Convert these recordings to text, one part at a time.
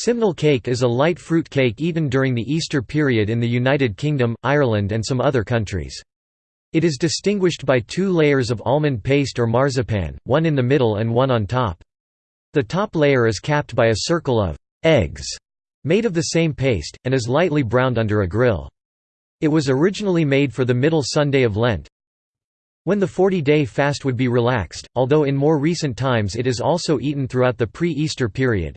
Simnel cake is a light fruit cake eaten during the Easter period in the United Kingdom, Ireland and some other countries. It is distinguished by two layers of almond paste or marzipan, one in the middle and one on top. The top layer is capped by a circle of «eggs» made of the same paste, and is lightly browned under a grill. It was originally made for the middle Sunday of Lent, when the 40-day fast would be relaxed, although in more recent times it is also eaten throughout the pre-Easter period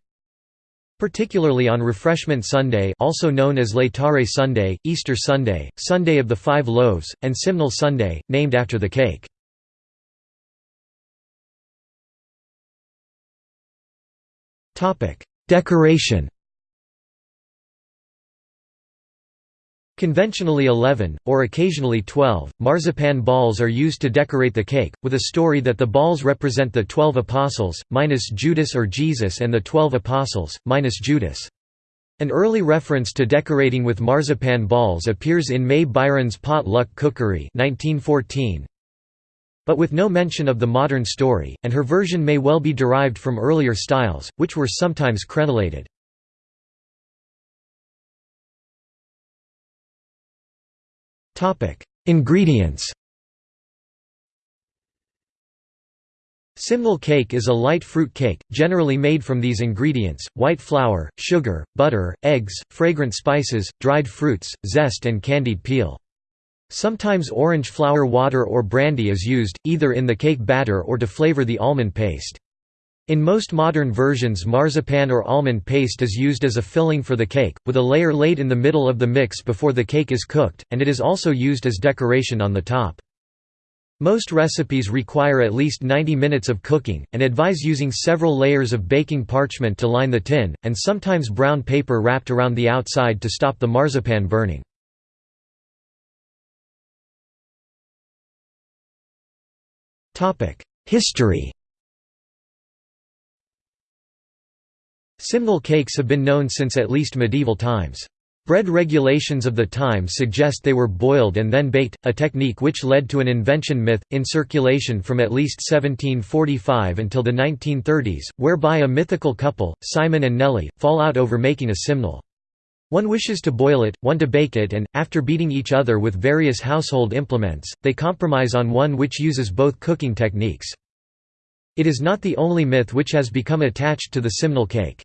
particularly on Refreshment Sunday also known as Laetare Sunday, Easter Sunday, Sunday of the Five Loaves, and Simnel Sunday, named after the cake. Decoration Conventionally 11, or occasionally 12, marzipan balls are used to decorate the cake, with a story that the balls represent the Twelve Apostles, minus Judas or Jesus and the Twelve Apostles, minus Judas. An early reference to decorating with marzipan balls appears in May Byron's Pot Luck Cookery 1914, but with no mention of the modern story, and her version may well be derived from earlier styles, which were sometimes crenellated. Ingredients Simnel cake is a light fruit cake, generally made from these ingredients, white flour, sugar, butter, eggs, fragrant spices, dried fruits, zest and candied peel. Sometimes orange flower water or brandy is used, either in the cake batter or to flavor the almond paste. In most modern versions marzipan or almond paste is used as a filling for the cake, with a layer laid in the middle of the mix before the cake is cooked, and it is also used as decoration on the top. Most recipes require at least 90 minutes of cooking, and advise using several layers of baking parchment to line the tin, and sometimes brown paper wrapped around the outside to stop the marzipan burning. History Simnel cakes have been known since at least medieval times. Bread regulations of the time suggest they were boiled and then baked, a technique which led to an invention myth, in circulation from at least 1745 until the 1930s, whereby a mythical couple, Simon and Nellie, fall out over making a simnel. One wishes to boil it, one to bake it and, after beating each other with various household implements, they compromise on one which uses both cooking techniques. It is not the only myth which has become attached to the simnel cake.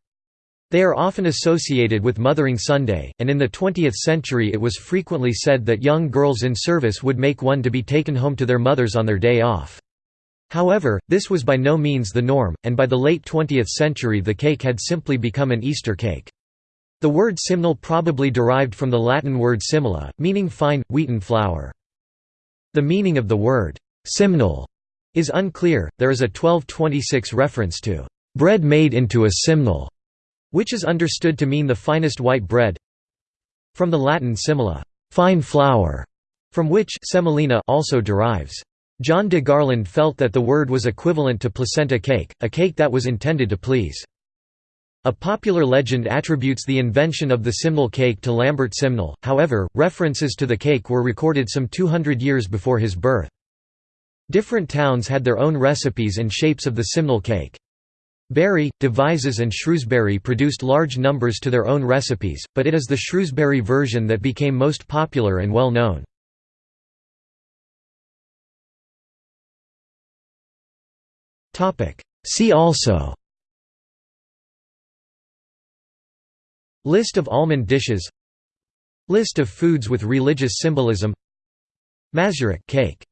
They are often associated with Mothering Sunday, and in the 20th century it was frequently said that young girls in service would make one to be taken home to their mothers on their day off. However, this was by no means the norm, and by the late 20th century the cake had simply become an Easter cake. The word simnel probably derived from the Latin word simula, meaning fine, wheaten flour. The meaning of the word simnel is unclear, there is a 1226 reference to bread made into a simnel which is understood to mean the finest white bread from the Latin simula fine flour", from which semolina also derives. John de Garland felt that the word was equivalent to placenta cake, a cake that was intended to please. A popular legend attributes the invention of the simnel cake to Lambert Simnel, however, references to the cake were recorded some 200 years before his birth. Different towns had their own recipes and shapes of the simnel cake. Bury, Devizes and Shrewsbury produced large numbers to their own recipes, but it is the Shrewsbury version that became most popular and well known. See also List of almond dishes List of foods with religious symbolism Mazurek cake